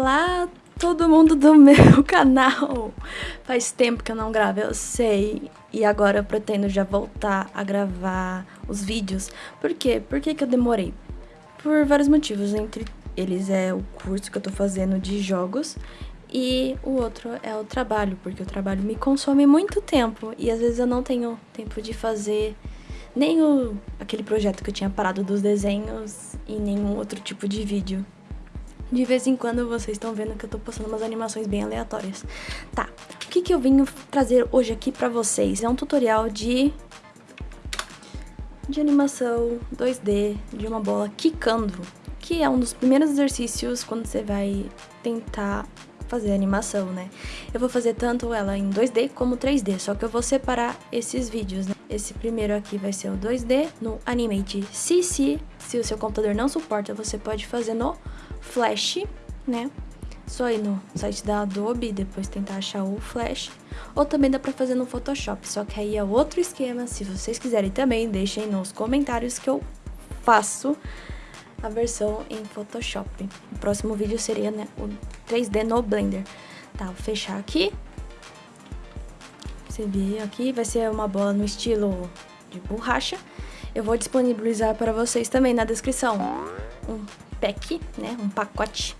Olá, todo mundo do meu canal! Faz tempo que eu não gravo, eu sei. E agora eu pretendo já voltar a gravar os vídeos. Por quê? Por que, que eu demorei? Por vários motivos, entre eles é o curso que eu tô fazendo de jogos e o outro é o trabalho, porque o trabalho me consome muito tempo e às vezes eu não tenho tempo de fazer nem o, aquele projeto que eu tinha parado dos desenhos e nenhum outro tipo de vídeo. De vez em quando vocês estão vendo que eu tô postando umas animações bem aleatórias. Tá, o que que eu vim trazer hoje aqui pra vocês? É um tutorial de... De animação 2D de uma bola quicando. Que é um dos primeiros exercícios quando você vai tentar fazer animação, né? Eu vou fazer tanto ela em 2D como 3D, só que eu vou separar esses vídeos, né? Esse primeiro aqui vai ser o 2D no Animate CC. Se o seu computador não suporta, você pode fazer no Flash, né? Só ir no site da Adobe e depois tentar achar o Flash. Ou também dá pra fazer no Photoshop, só que aí é outro esquema. Se vocês quiserem também, deixem nos comentários que eu faço a versão em Photoshop. O próximo vídeo seria né, o 3D no Blender. Tá, vou fechar aqui. Você vê aqui, vai ser uma bola no estilo de borracha. Eu vou disponibilizar para vocês também na descrição um pack, né, um pacote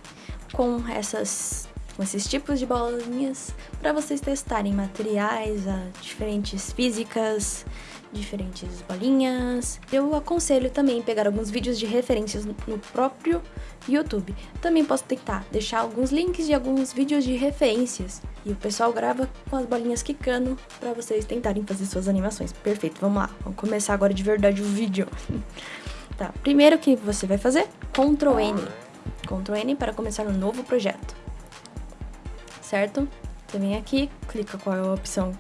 com essas com esses tipos de bolinhas para vocês testarem materiais, diferentes físicas, diferentes bolinhas. Eu aconselho também pegar alguns vídeos de referências no próprio YouTube. Também posso tentar deixar alguns links de alguns vídeos de referências. E o pessoal grava com as bolinhas quicando para vocês tentarem fazer suas animações. Perfeito, vamos lá. Vamos começar agora de verdade o vídeo. tá, primeiro que você vai fazer? Ctrl N. Ctrl N para começar um novo projeto. Certo? Você vem aqui, clica qual é a opção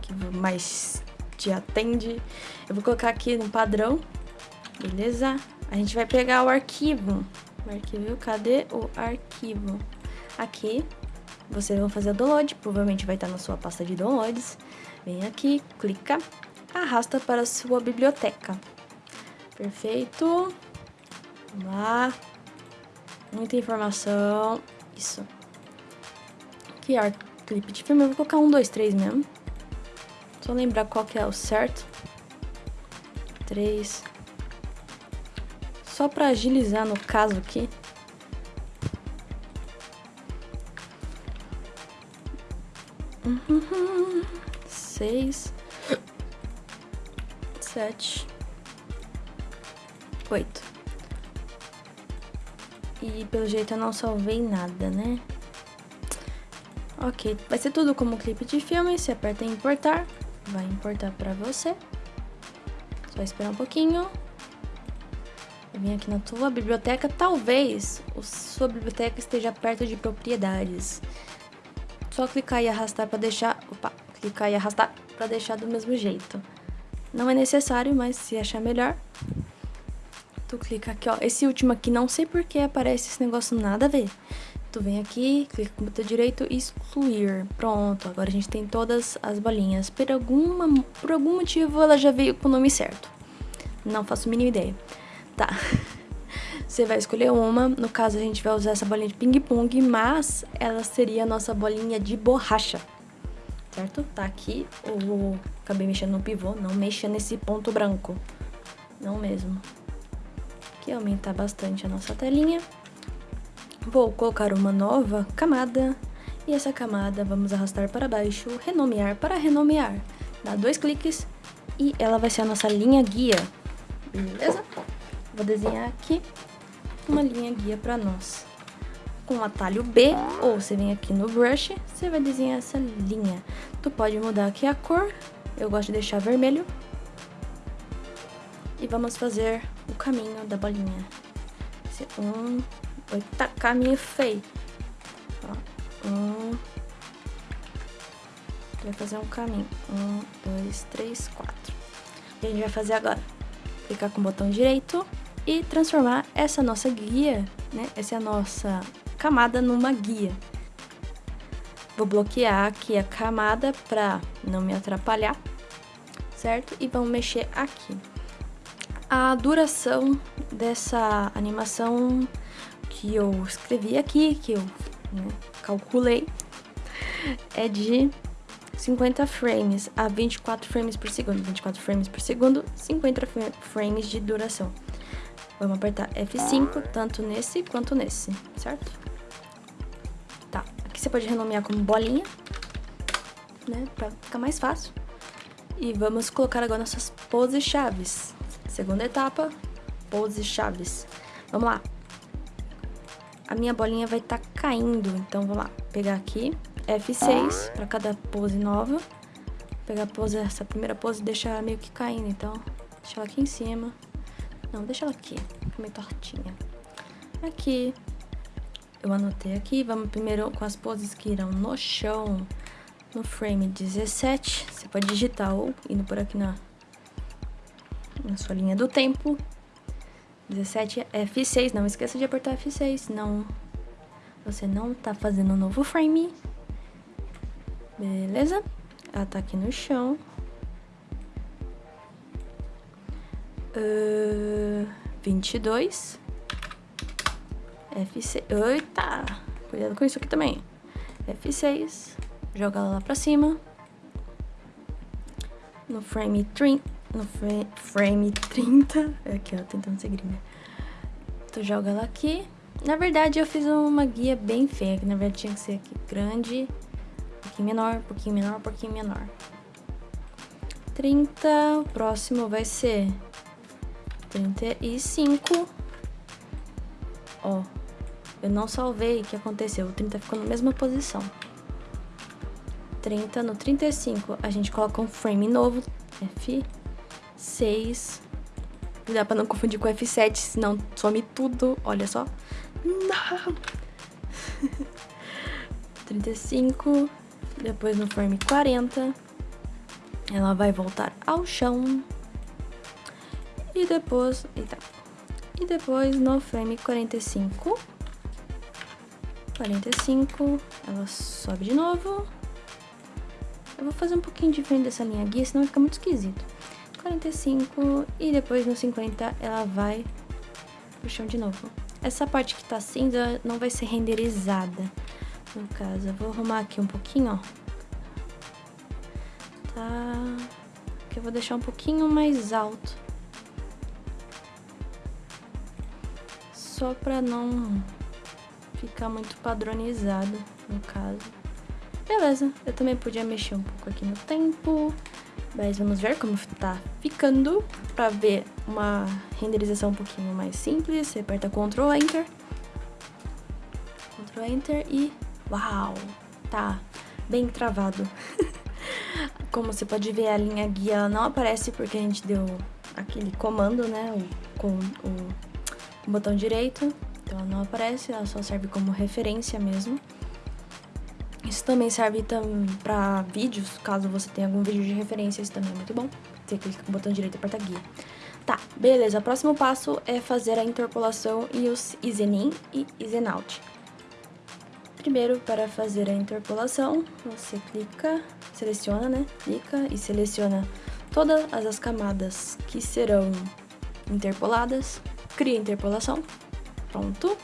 que mais te atende. Eu vou colocar aqui no padrão, beleza? A gente vai pegar o arquivo. O arquivo, cadê o arquivo? Aqui, vocês vão fazer o download, provavelmente vai estar na sua pasta de downloads. Vem aqui, clica, arrasta para a sua biblioteca. Perfeito. Vamos lá. Muita informação. Isso. Aqui, clipe de filme, eu vou colocar um, dois, três mesmo. Só lembrar qual que é o certo. Três. Só para agilizar no caso aqui. Seis. Sete. Oito. E pelo jeito eu não salvei nada, né? Ok, vai ser tudo como clipe de filme, você aperta em importar, vai importar pra você. Só esperar um pouquinho. Vim aqui na tua biblioteca, talvez a sua biblioteca esteja perto de propriedades. Só clicar e arrastar para deixar... Opa, clicar e arrastar para deixar do mesmo jeito. Não é necessário, mas se achar melhor, tu clica aqui, ó. Esse último aqui, não sei por que aparece esse negócio nada a ver. Tu vem aqui, clica com o botão direito e excluir. Pronto, agora a gente tem todas as bolinhas. Por, alguma, por algum motivo ela já veio com o nome certo. Não faço a mínima ideia. Tá. Você vai escolher uma, no caso a gente vai usar essa bolinha de ping-pong, mas ela seria a nossa bolinha de borracha. Certo? Tá aqui, eu acabei mexendo no pivô, não mexa nesse ponto branco. Não mesmo. Aqui aumentar bastante a nossa telinha. Vou colocar uma nova camada e essa camada vamos arrastar para baixo, renomear para renomear. Dá dois cliques e ela vai ser a nossa linha guia, beleza? Vou desenhar aqui uma linha guia para nós. Com o atalho B, ou você vem aqui no brush, você vai desenhar essa linha. Tu pode mudar aqui a cor, eu gosto de deixar vermelho. E vamos fazer o caminho da bolinha. Um, Eita, caminho feio. Ó, um. Vai fazer um caminho. Um, dois, três, quatro. Que a gente vai fazer agora? Clicar com o botão direito e transformar essa nossa guia, né? Essa é a nossa camada numa guia. Vou bloquear aqui a camada para não me atrapalhar, certo? E vamos mexer aqui. A duração dessa animação que eu escrevi aqui, que eu né, calculei, é de 50 frames a 24 frames por segundo. 24 frames por segundo, 50 frames de duração. Vamos apertar F5, tanto nesse quanto nesse, certo? Tá, aqui você pode renomear como bolinha, né, pra ficar mais fácil. E vamos colocar agora nossas poses chaves. Segunda etapa, poses chaves. Vamos lá. A minha bolinha vai estar tá caindo, então vamos lá. Pegar aqui, F6 para cada pose nova. Pegar a pose, essa primeira pose deixar ela meio que caindo, então deixa ela aqui em cima. Não, deixa ela aqui, meio tortinha. Aqui, eu anotei aqui, vamos primeiro com as poses que irão no chão no frame 17. Você pode digitar ou indo por aqui na, na sua linha do tempo. 17 é F6, não esqueça de apertar F6, senão você não tá fazendo um novo frame. Beleza? Ela tá aqui no chão. Uh, 22. F6. Eita! Cuidado com isso aqui também. F6 joga ela lá pra cima. No frame 30, no frame 30, é aqui ó, tentando ser gringa. Tu joga ela aqui. Na verdade eu fiz uma guia bem feia, que na verdade tinha que ser aqui grande, um pouquinho menor, um pouquinho menor, um pouquinho menor. 30, o próximo vai ser 35. Ó, eu não salvei o que aconteceu, o 30 ficou na mesma posição. 30, no 35 a gente coloca um frame novo, F6. Dá pra não confundir com F7, senão some tudo, olha só. Não! 35, depois no frame 40, ela vai voltar ao chão. E depois, eita, e depois no frame 45, 45, ela sobe de novo. Eu vou fazer um pouquinho diferente dessa linha guia, senão fica muito esquisito. 45 e depois no 50 ela vai pro chão de novo. Essa parte que tá cinza não vai ser renderizada, no caso. Eu vou arrumar aqui um pouquinho, ó. Tá... Que eu vou deixar um pouquinho mais alto. Só pra não ficar muito padronizado, no caso. Beleza, eu também podia mexer um pouco aqui no tempo, mas vamos ver como tá ficando. Pra ver uma renderização um pouquinho mais simples, você aperta Ctrl Enter. Ctrl Enter e... Uau! Tá bem travado. como você pode ver, a linha guia não aparece porque a gente deu aquele comando, né? Com o, o botão direito. Então ela não aparece, ela só serve como referência mesmo. Isso também serve tam pra vídeos, caso você tenha algum vídeo de referência, isso também é muito bom. Você clica com o botão direito e aperta guia. Tá, beleza. O próximo passo é fazer a interpolação e os Isenin e Isenout. Primeiro, para fazer a interpolação, você clica, seleciona, né? Clica e seleciona todas as camadas que serão interpoladas. Cria a interpolação. Pronto.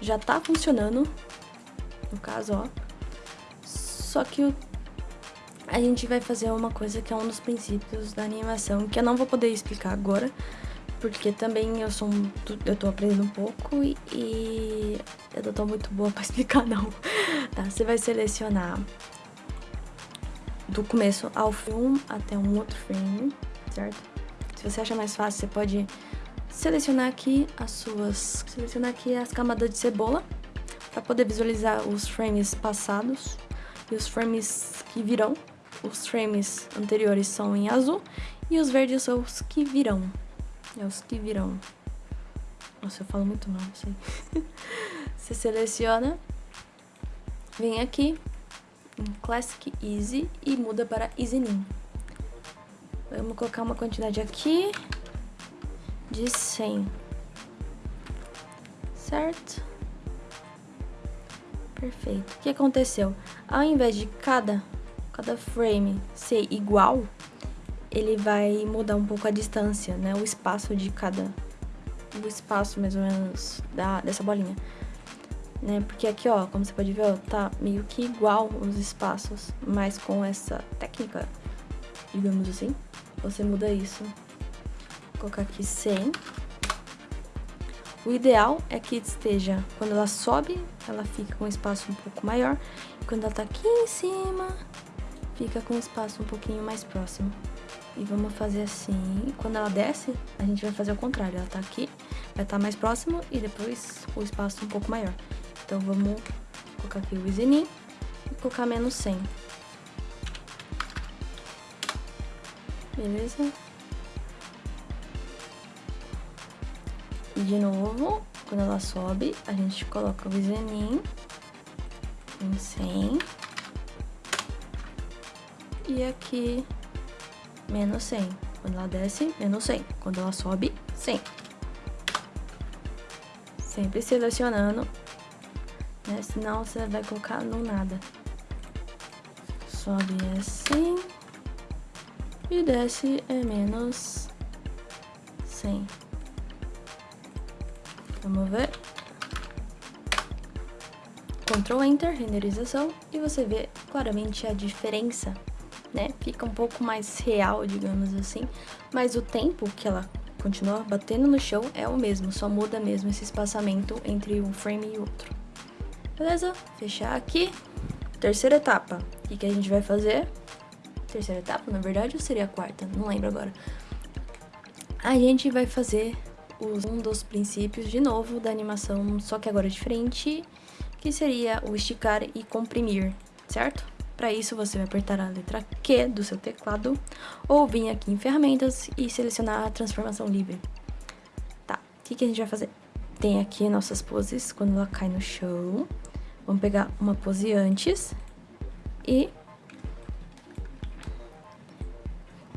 Já tá funcionando. No caso, ó. Só que a gente vai fazer uma coisa que é um dos princípios da animação, que eu não vou poder explicar agora, porque também eu sou um, eu tô aprendendo um pouco e, e eu não tô muito boa pra explicar não. Tá, você vai selecionar do começo ao fim até um outro frame, certo? Se você acha mais fácil, você pode selecionar aqui as suas, selecionar aqui as camadas de cebola para poder visualizar os frames passados e os frames que virão. Os frames anteriores são em azul e os verdes são os que virão. É os que virão. Nossa, eu falo muito mal, sei. Você seleciona, vem aqui em Classic Easy e muda para Easy Nin. Vamos colocar uma quantidade aqui de 100. Certo? Perfeito. O que aconteceu? Ao invés de cada, cada frame ser igual, ele vai mudar um pouco a distância, né? O espaço de cada... O espaço, mais ou menos, da, dessa bolinha. né? Porque aqui, ó, como você pode ver, ó, tá meio que igual os espaços, mas com essa técnica, digamos assim, você muda isso. Vou colocar aqui 100. O ideal é que esteja, quando ela sobe, ela fica com um espaço um pouco maior, e quando ela tá aqui em cima, fica com um espaço um pouquinho mais próximo. E vamos fazer assim, quando ela desce, a gente vai fazer o contrário, ela tá aqui, vai estar tá mais próximo e depois o espaço um pouco maior. Então vamos colocar aqui o isenin e colocar menos 100. Beleza? E de novo, quando ela sobe, a gente coloca o isenin em 100. E aqui, menos 100. Quando ela desce, menos 100. Quando ela sobe, 100. Sempre selecionando, né? Senão você vai colocar no nada. Sobe assim. E desce é menos 100. Vamos ver. Ctrl Enter, renderização, e você vê claramente a diferença, né? Fica um pouco mais real, digamos assim, mas o tempo que ela continua batendo no chão é o mesmo, só muda mesmo esse espaçamento entre um frame e outro. Beleza? Fechar aqui. Terceira etapa. O que, que a gente vai fazer? Terceira etapa, na verdade, ou seria a quarta? Não lembro agora. A gente vai fazer um dos princípios de novo da animação, só que agora diferente, que seria o esticar e comprimir, certo? Para isso, você vai apertar a letra Q do seu teclado ou vir aqui em ferramentas e selecionar a transformação livre. Tá, o que, que a gente vai fazer? Tem aqui nossas poses quando ela cai no chão. Vamos pegar uma pose antes e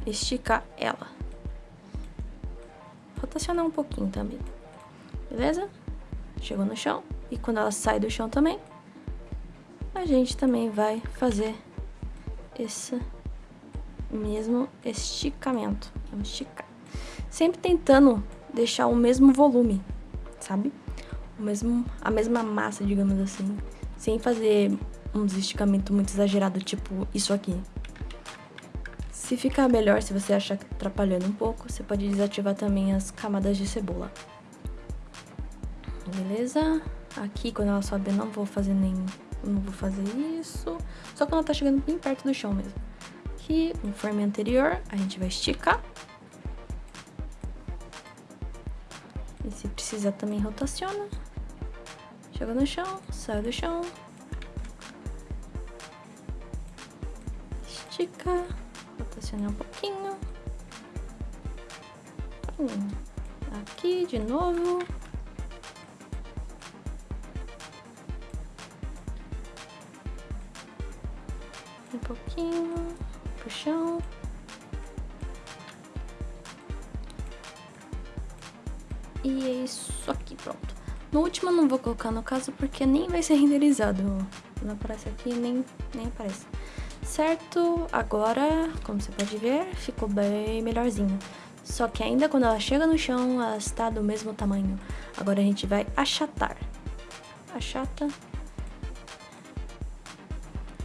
esticar ela rotacionar um pouquinho também. Beleza? Chegou no chão. E quando ela sai do chão também, a gente também vai fazer esse mesmo esticamento. Vamos esticar. Sempre tentando deixar o mesmo volume, sabe? O mesmo, a mesma massa, digamos assim. Sem fazer uns esticamentos muito exagerados, tipo isso aqui. Se ficar melhor, se você achar tá atrapalhando um pouco, você pode desativar também as camadas de cebola. Beleza? Aqui, quando ela sobe, eu não vou fazer nem... Não vou fazer isso. Só quando ela tá chegando bem perto do chão mesmo. Aqui, no frame anterior, a gente vai esticar. E se precisar também rotaciona. Chega no chão, sai do chão. Estica rotacionar um pouquinho. Hum, aqui de novo. Um pouquinho pro chão. E é isso aqui, pronto. No último não vou colocar no caso porque nem vai ser renderizado. Não aparece aqui, nem, nem aparece certo? Agora, como você pode ver, ficou bem melhorzinho. Só que ainda quando ela chega no chão, ela está do mesmo tamanho. Agora a gente vai achatar. Achata.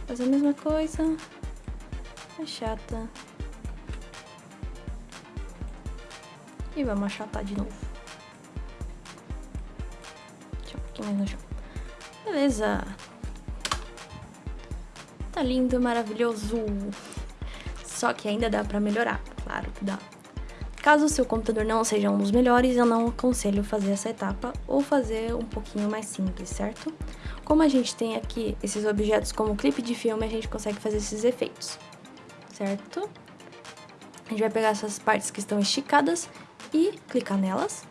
Faz a mesma coisa. Achata. E vamos achatar de novo. Deixa um pouquinho mais no chão. Beleza. Tá lindo, maravilhoso. Só que ainda dá pra melhorar, claro que dá. Caso o seu computador não seja um dos melhores, eu não aconselho fazer essa etapa ou fazer um pouquinho mais simples, certo? Como a gente tem aqui esses objetos como clipe de filme, a gente consegue fazer esses efeitos, certo? A gente vai pegar essas partes que estão esticadas e clicar nelas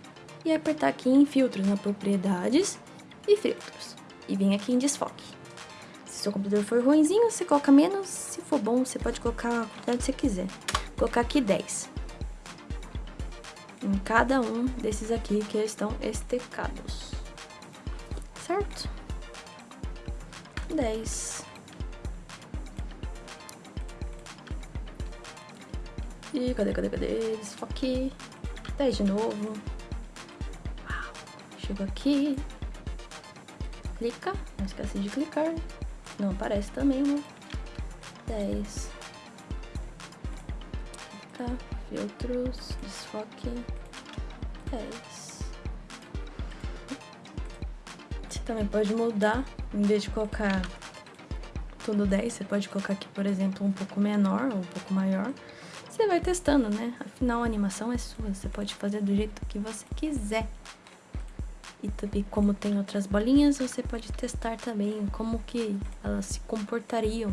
e apertar aqui em filtros, na propriedades e filtros. E vir aqui em desfoque seu computador for ruimzinho, você coloca menos. Se for bom, você pode colocar a quantidade que você quiser. Vou colocar aqui 10. Em cada um desses aqui que estão estecados. Certo? 10. E cadê, cadê, cadê? Desfoque. 10 de novo. Uau. Chego aqui. clica, não esquece de clicar. Não aparece também, né? 10. Clica, filtros, desfoque, 10. Você também pode mudar, em vez de colocar tudo 10, você pode colocar aqui, por exemplo, um pouco menor ou um pouco maior. Você vai testando, né? Afinal, a animação é sua, você pode fazer do jeito que você quiser. E também, como tem outras bolinhas, você pode testar também como que elas se comportariam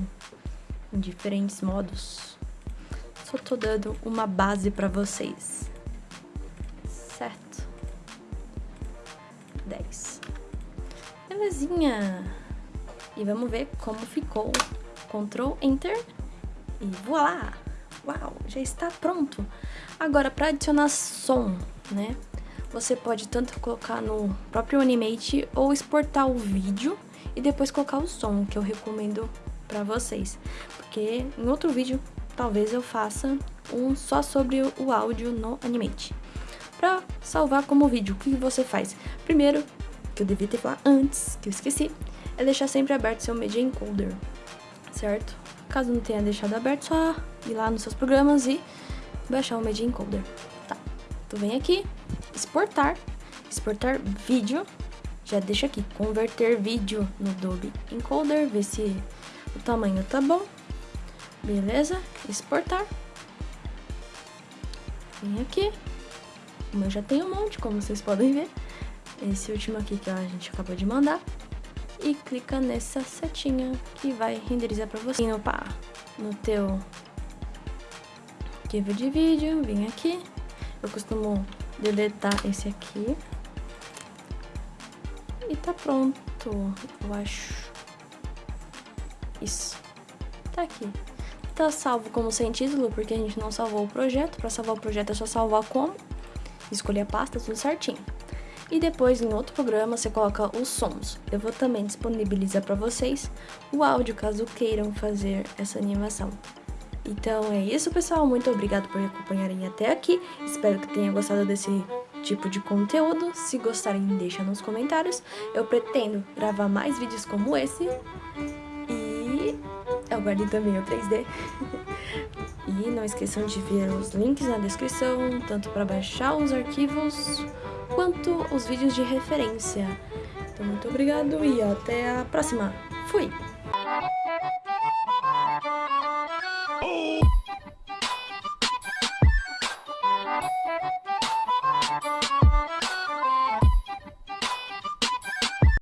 em diferentes modos. Só tô dando uma base pra vocês. Certo? 10. Belezinha! E vamos ver como ficou. Ctrl Enter e voilá! Uau, já está pronto. Agora, para adicionar som, né? Você pode tanto colocar no próprio Animate ou exportar o vídeo e depois colocar o som, que eu recomendo para vocês. Porque em outro vídeo, talvez eu faça um só sobre o áudio no Animate. Para salvar como vídeo, o que você faz? Primeiro, que eu devia ter falado antes, que eu esqueci, é deixar sempre aberto seu Media Encoder, certo? Caso não tenha deixado aberto, só ir lá nos seus programas e baixar o Media Encoder. Tá, tu vem aqui, exportar, exportar vídeo, já deixa aqui, converter vídeo no Adobe Encoder, ver se o tamanho tá bom, beleza? Exportar. Vem aqui, o meu já tem um monte, como vocês podem ver. Esse último aqui que a gente acabou de mandar e clica nessa setinha que vai renderizar para você. Opa, no teu arquivo de vídeo, vem aqui. Eu costumo deletar esse aqui. E tá pronto, eu acho. Isso. Tá aqui. Tá salvo como sem título, porque a gente não salvou o projeto. Para salvar o projeto é só salvar como. Escolher a pasta, tudo certinho e depois em outro programa você coloca os sons. Eu vou também disponibilizar para vocês o áudio caso queiram fazer essa animação. Então é isso pessoal, muito obrigado por acompanharem até aqui, espero que tenham gostado desse tipo de conteúdo, se gostarem deixa nos comentários, eu pretendo gravar mais vídeos como esse e aguardem também o 3D. e não esqueçam de ver os links na descrição, tanto para baixar os arquivos quanto os vídeos de referência. Então, muito obrigado e até a próxima. Fui!